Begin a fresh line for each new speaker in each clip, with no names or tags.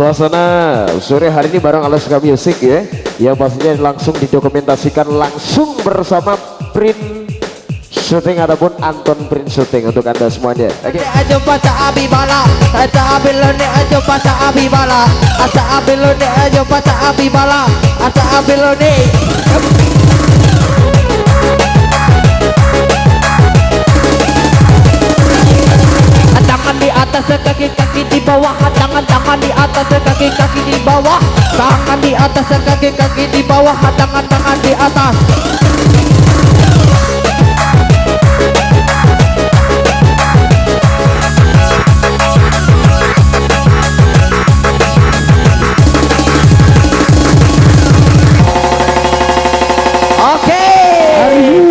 Suasana sore hari ini bareng Alaska Music ya. Yang pastinya langsung didokumentasikan langsung bersama Print Shooting ataupun Anton Print Shooting untuk anda semuanya.
Oke. Aja baca abi bala Aja abi lone aja baca abi bala. Aja abi lone aja baca abi bala. Aja abi lone di atas kaki tangan di atas kaki kaki di bawah tangan di atas kaki kaki di bawah tangan tangan di atas Oke.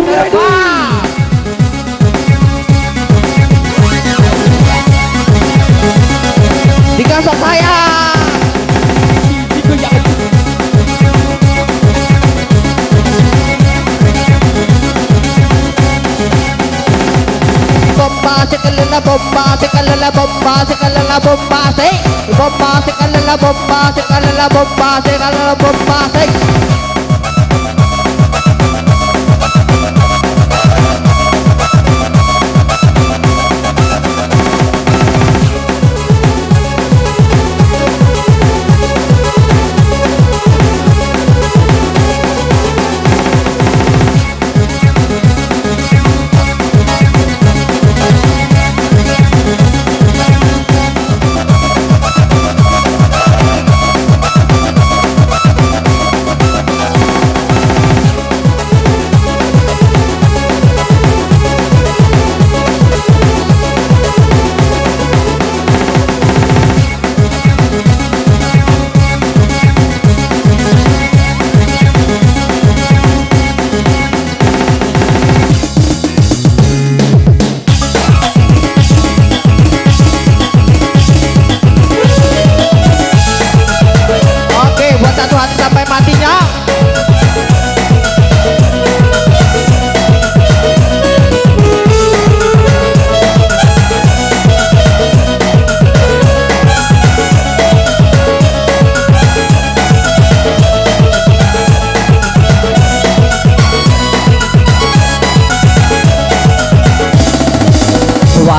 Terbang. bombase, cala la bombase, cala la bombase, bombase, cala la bombase, cala la bombase, cala la bombase.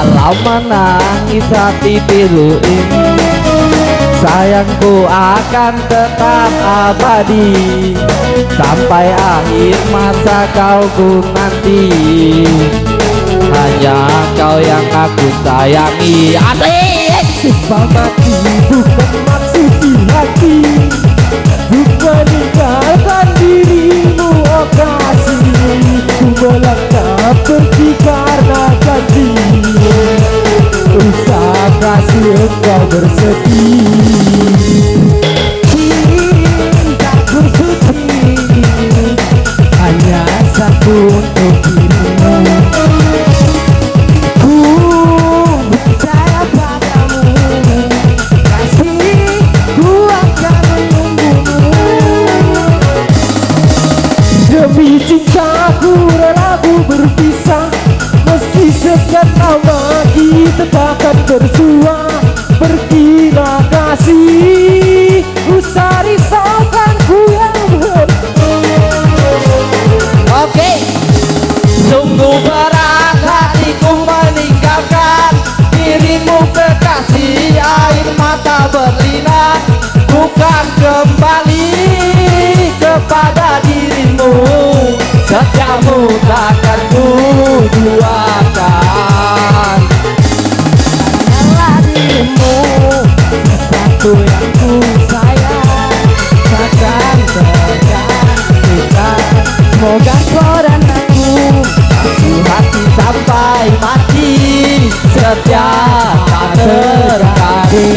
Walau menangis hati pilu ini Sayangku akan tetap abadi. Sampai akhir masa kau ku nanti. Hanya kau yang aku sayangi. Asik
Sumpah mati bukan maksud di hati Bukan meninggalkan dirimu bersedih. Cintaku suci Hanya satu untuk dirimu. Ku percaya padamu. Kasih ku akan menunggumu. Demi cintaku rela ku berpisah. Meski sekian lama kita takkan bersua
setia tak terganti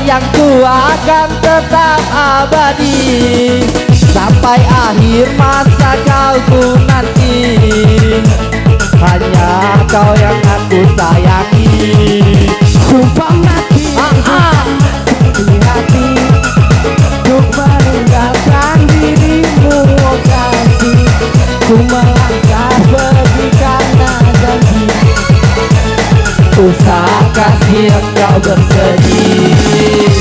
sayangku akan tetap abadi. Sampai akhir masa kau ku nanti. Hanya kau yang aku
sayang.
Usahakan engkau bersedih?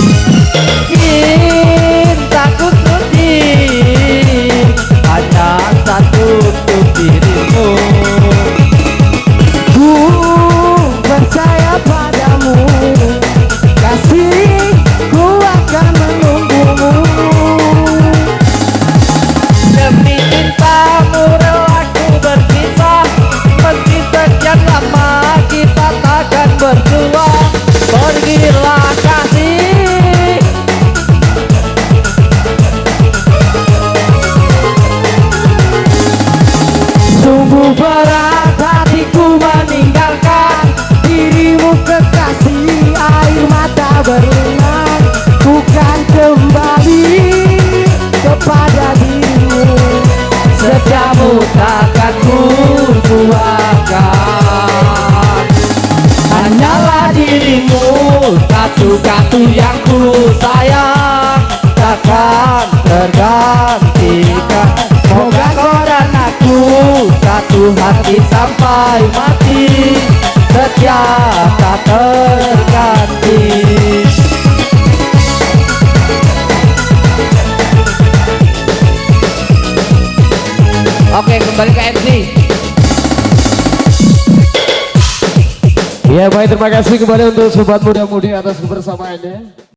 Cintaku suci Hanya satu untuk dirimu
berat hatiku meninggalkan Dirimu kekasih air mata berlinang Bukan kembali kepada dirimu.
Setiamu takkan ku duakan Hanyalah dirimu Satu-satu yang ku sayang Takkan tergantikan Satu hati sampai mati Setia tak terganti. Oke kembali ke MC
Ya baik terima kasih kembali untuk sobat muda-mudi atas kebersamaannya